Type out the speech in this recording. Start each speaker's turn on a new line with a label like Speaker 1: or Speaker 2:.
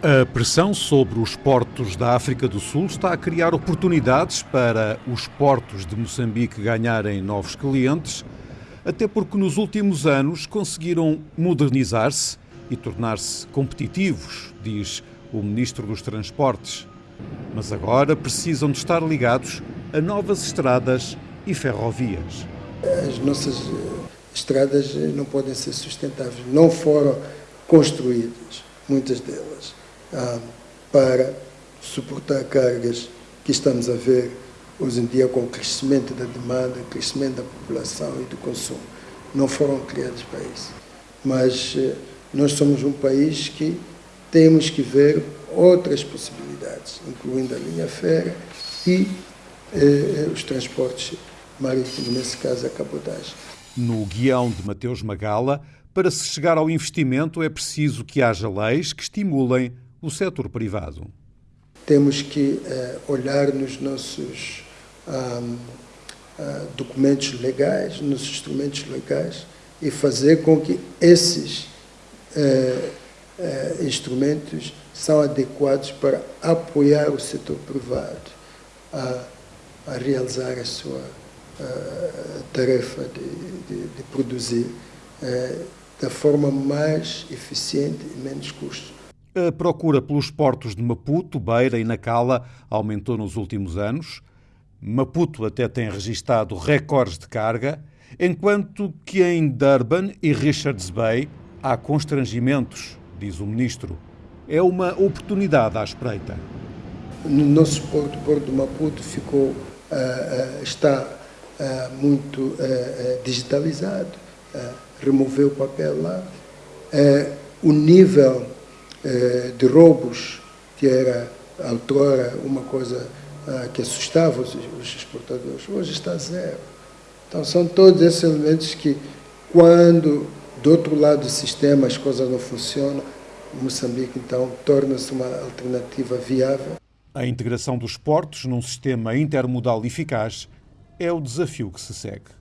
Speaker 1: A pressão sobre os portos da África do Sul está a criar oportunidades para os portos de Moçambique ganharem novos clientes, até porque nos últimos anos conseguiram modernizar-se e tornar-se competitivos, diz o Ministro dos Transportes. Mas agora precisam de estar ligados a novas estradas e ferrovias.
Speaker 2: As nossas estradas não podem ser sustentáveis, não foram construídas, muitas delas ah, para suportar cargas que estamos a ver hoje em dia com o crescimento da demanda, crescimento da população e do consumo. Não foram criados para isso. Mas eh, nós somos um país que temos que ver outras possibilidades, incluindo a linha férrea e eh, os transportes marítimos, nesse caso a cabotagem.
Speaker 1: No guião de Mateus Magala, para se chegar ao investimento é preciso que haja leis que estimulem o setor privado.
Speaker 2: Temos que uh, olhar nos nossos uh, documentos legais, nos instrumentos legais e fazer com que esses uh, instrumentos são adequados para apoiar o setor privado a, a realizar a sua tarefa de, de, de produzir da forma mais eficiente e menos custo.
Speaker 1: A procura pelos portos de Maputo, Beira e Nacala aumentou nos últimos anos. Maputo até tem registado recordes de carga, enquanto que em Durban e Richards Bay há constrangimentos, diz o ministro. É uma oportunidade à espreita.
Speaker 2: No nosso porto, o Porto de Maputo, ficou, uh, uh, está uh, muito digitalizado, removeu o papel lá. o nível eh, de roubos, que era outrora uma coisa ah, que assustava os, os exportadores, hoje está zero. Então são todos esses elementos que, quando do outro lado do sistema as coisas não funcionam, Moçambique então torna-se uma alternativa viável.
Speaker 1: A integração dos portos num sistema intermodal eficaz é o desafio que se segue.